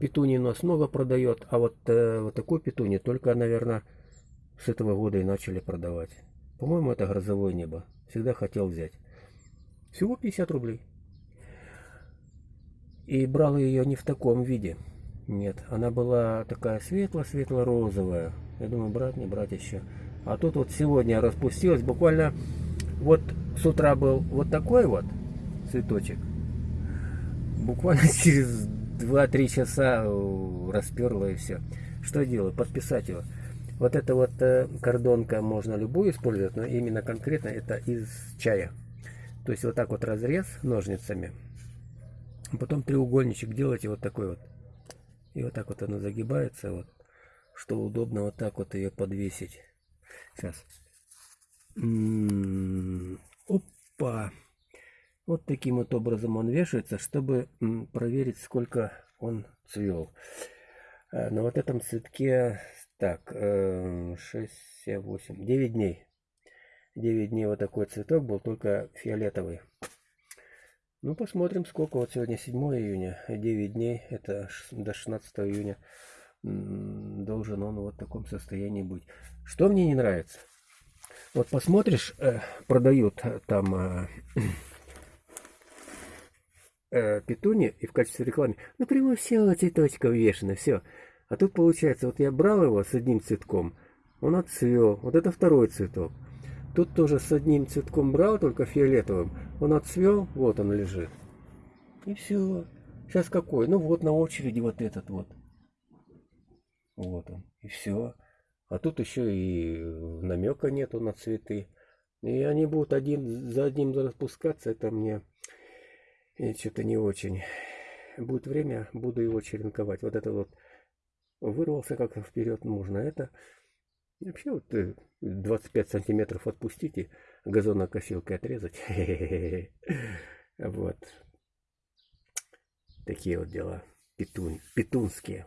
Петуний у нас много продает, а вот, э, вот такую петунью только, наверное, с этого года и начали продавать. По-моему, это грозовое небо. Всегда хотел взять. Всего 50 рублей. И брал ее не в таком виде. Нет, она была такая светло-светло-розовая. Я думаю, брать, не брать еще. А тут вот сегодня распустилась. Буквально вот с утра был вот такой вот цветочек. Буквально через 2-3 часа расперла и все. Что делаю? Подписать его. Вот эта вот э, кордонка можно любую использовать, но именно конкретно это из чая. То есть вот так вот разрез ножницами. Потом треугольничек делаете вот такой вот. И вот так вот она загибается, вот, что удобно вот так вот ее подвесить. Сейчас. М -м -м, опа! Вот таким вот образом он вешается, чтобы проверить, сколько он цвел. Э, на вот этом цветке, так, 6, 7, 8, 9 дней. 9 дней вот такой цветок был, только фиолетовый. Ну, посмотрим, сколько. Вот сегодня 7 июня, 9 дней, это до 16 июня должен он вот в таком состоянии быть. Что мне не нравится? Вот посмотришь, э, продают там э, петуни и в качестве рекламы, ну прямо все цветочков вешено, все. А тут получается, вот я брал его с одним цветком, он отцвел, вот это второй цветок. Тут тоже с одним цветком брал, только фиолетовым, он отцвел, вот он лежит. И все. Сейчас какой? Ну вот на очереди вот этот вот. Вот он. И все. А тут еще и намека нету на цветы. И они будут один за одним распускаться, это мне что-то не очень. Будет время, буду его черенковать. Вот это вот вырвался как вперед нужно. Это вообще вот 25 э, сантиметров отпустите, газонокосилкой отрезать. Вот. Такие вот дела петун, петунские.